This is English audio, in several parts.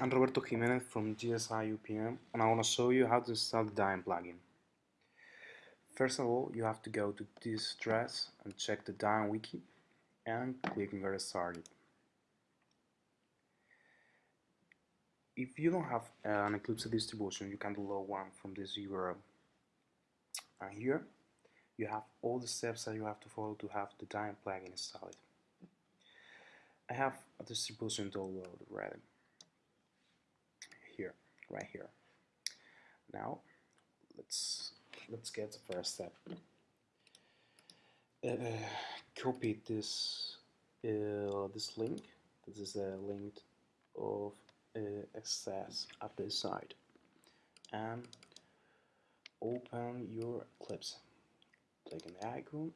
I'm Roberto Jimenez from GSI UPM and I want to show you how to install the Dime plugin. First of all, you have to go to this address and check the Dime wiki and click on get started. If you don't have an Eclipse distribution, you can download one from this URL. And here, you have all the steps that you have to follow to have the Dime plugin installed. I have a distribution downloaded already right here. Now, let's let's get the first step. Uh, copy this uh, this link. This is a link of uh, access at this side, and open your Eclipse. Click on the icon.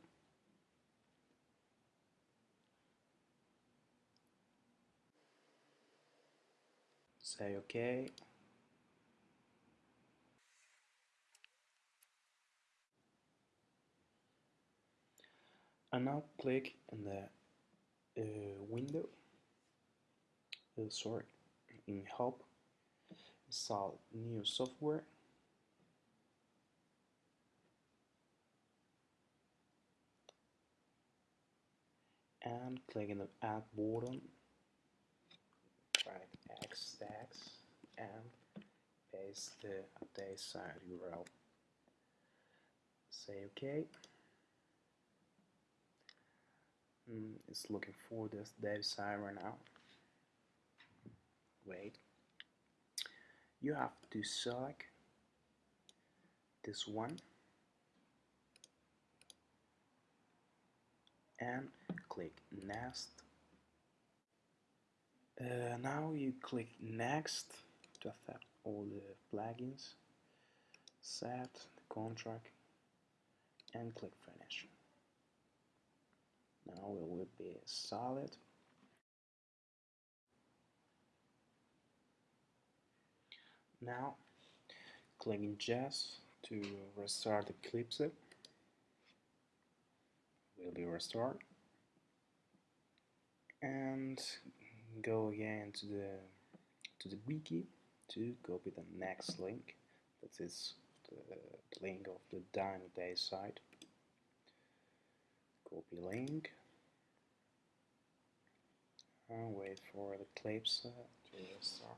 Say OK. And now click in the uh, window, uh, sorry, in help, install new software. And click in the add button, right X tags and paste the update side URL. Say OK. Mm, it's looking for this dev side right now. Wait. You have to select this one and click next. Uh, now you click next to accept all the plugins, set the contract and click finish. Now it will be solid. Now clicking Yes to restart Eclipse will be restored. And go again to the to the wiki to copy the next link. That is the link of the Dime Day site copy link and wait for the Eclipse to start.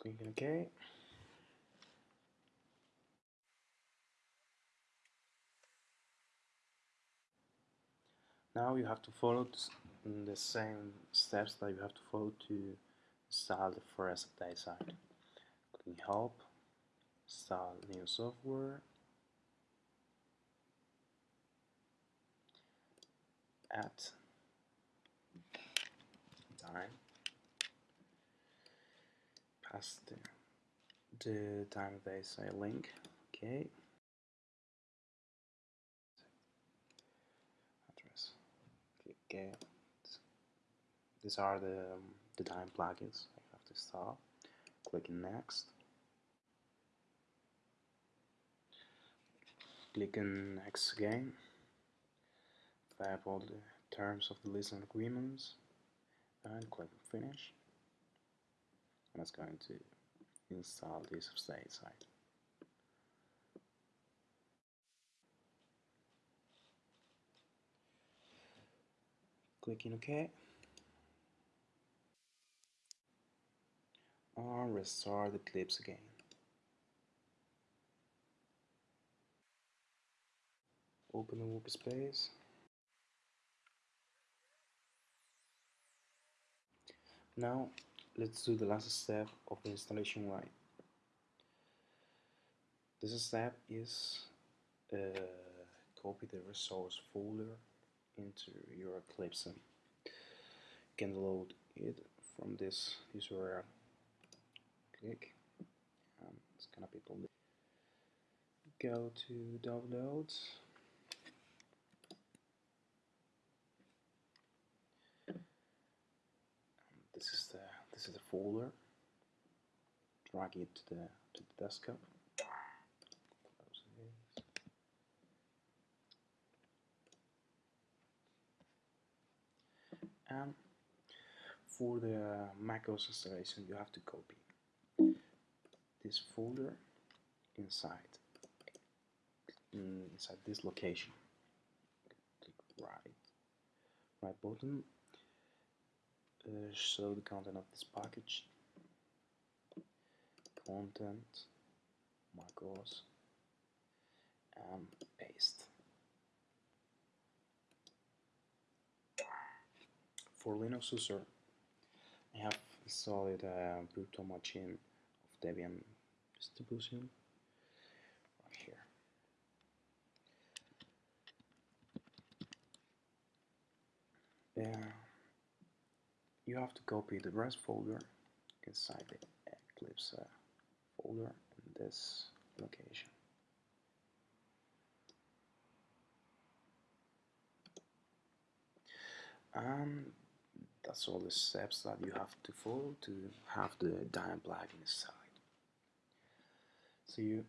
Click OK. Now you have to follow the same steps that you have to follow to install the first site. Click Help, install new software, add time, pass the, the Dime base site link, okay. Address, okay. These are the, um, the Dime plugins I have to install. Click next. Click on next again. Type all the terms of the listening agreements and click finish. And it's going to install this state site. Clicking OK. Restart the Eclipse again. Open the workspace. Now let's do the last step of the installation right. This step is uh, copy the resource folder into your Eclipse. You can load it from this URL click. Um, it's gonna be public. Go to downloads. Um, this is the this is the folder. Drag it to the to the desktop. And for the macOS installation, you have to copy this folder inside inside this location. Click right right button. Uh, show the content of this package. Content macOS and paste. For Linux user I have installed a virtual machine of Debian distribution right here. Yeah, you have to copy the rest folder inside the Eclipse uh, folder in this location. And that's all the steps that you have to follow to have the Debian plugin inside. See you.